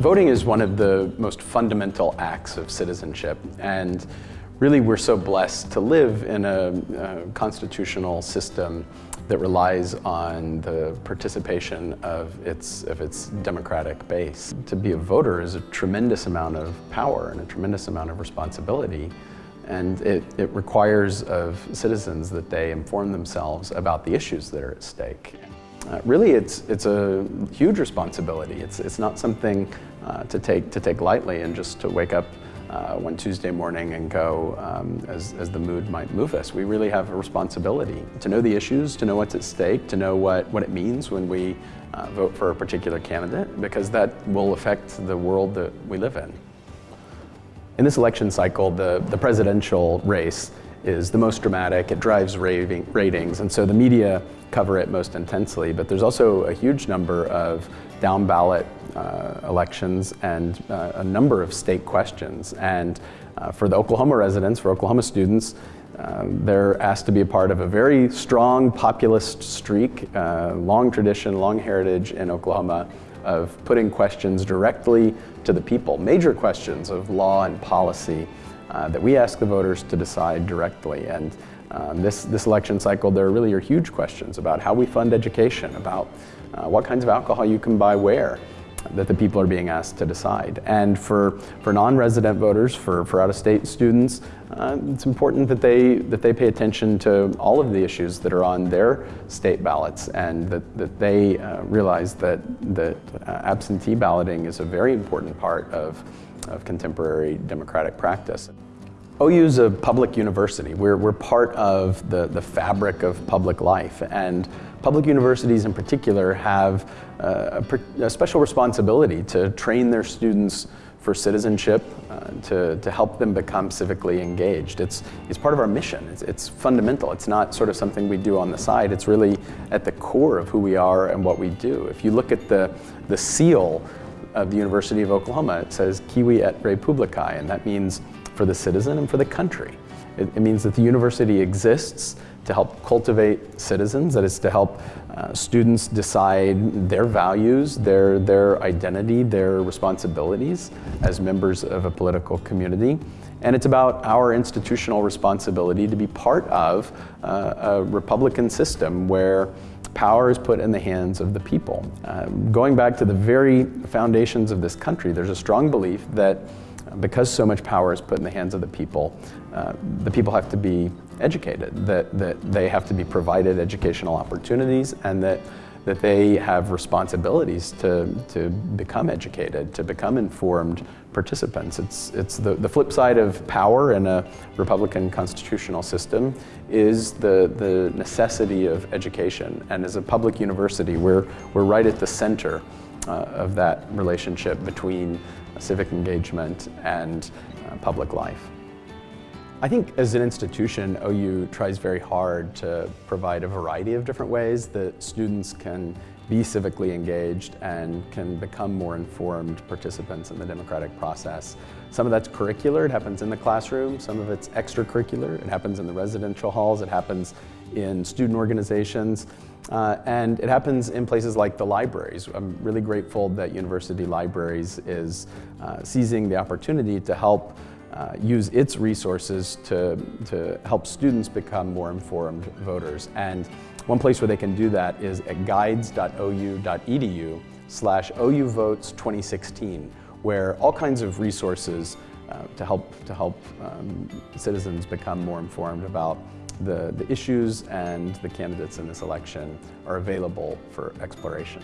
Voting is one of the most fundamental acts of citizenship and really we're so blessed to live in a, a constitutional system that relies on the participation of its, of its democratic base. To be a voter is a tremendous amount of power and a tremendous amount of responsibility and it, it requires of citizens that they inform themselves about the issues that are at stake. Uh, really, it's, it's a huge responsibility. It's, it's not something uh, to, take, to take lightly and just to wake up uh, one Tuesday morning and go um, as, as the mood might move us. We really have a responsibility to know the issues, to know what's at stake, to know what, what it means when we uh, vote for a particular candidate, because that will affect the world that we live in. In this election cycle, the, the presidential race is the most dramatic, it drives raving, ratings, and so the media cover it most intensely, but there's also a huge number of down ballot uh, elections and uh, a number of state questions. And uh, for the Oklahoma residents, for Oklahoma students, uh, they're asked to be a part of a very strong populist streak, uh, long tradition, long heritage in Oklahoma of putting questions directly to the people, major questions of law and policy uh, that we ask the voters to decide directly. And um, this, this election cycle, there really are huge questions about how we fund education, about uh, what kinds of alcohol you can buy where, that the people are being asked to decide. And for, for non-resident voters, for, for out-of-state students, uh, it's important that they, that they pay attention to all of the issues that are on their state ballots and that, that they uh, realize that, that uh, absentee balloting is a very important part of, of contemporary democratic practice. OU is a public university. We're, we're part of the, the fabric of public life and public universities in particular have uh, a, a, special responsibility to train their students for citizenship, uh, to, to help them become civically engaged. It's, it's part of our mission. It's, it's fundamental. It's not sort of something we do on the side. It's really at the core of who we are and what we do. If you look at the, the seal of the University of Oklahoma, it says Civi et Reipublicae, and that means for the citizen and for the country. It, it means that the university exists to help cultivate citizens, that is to help uh, students decide their values, their, their identity, their responsibilities as members of a political community. And it's about our institutional responsibility to be part of uh, a Republican system where power is put in the hands of the people. Um, going back to the very foundations of this country, there's a strong belief that because so much power is put in the hands of the people, uh, the people have to be educated, that, that they have to be provided educational opportunities and that, that they have responsibilities to, to become educated, to become informed participants. It's, it's the, the flip side of power in a Republican constitutional system is the, the necessity of education. And as a public university, we're, we're right at the center uh, of that relationship between civic engagement and uh, public life. I think as an institution, OU tries very hard to provide a variety of different ways that students can be civically engaged and can become more informed participants in the democratic process. Some of that's curricular, it happens in the classroom. Some of it's extracurricular, it happens in the residential halls, it happens in student organizations. Uh, and it happens in places like the libraries. I'm really grateful that University Libraries is uh, seizing the opportunity to help uh, use its resources to, to help students become more informed voters. And one place where they can do that is at guides.ou.edu slash OUVotes 2016, where all kinds of resources uh, to help, to help um, citizens become more informed about the, the issues and the candidates in this election are available for exploration.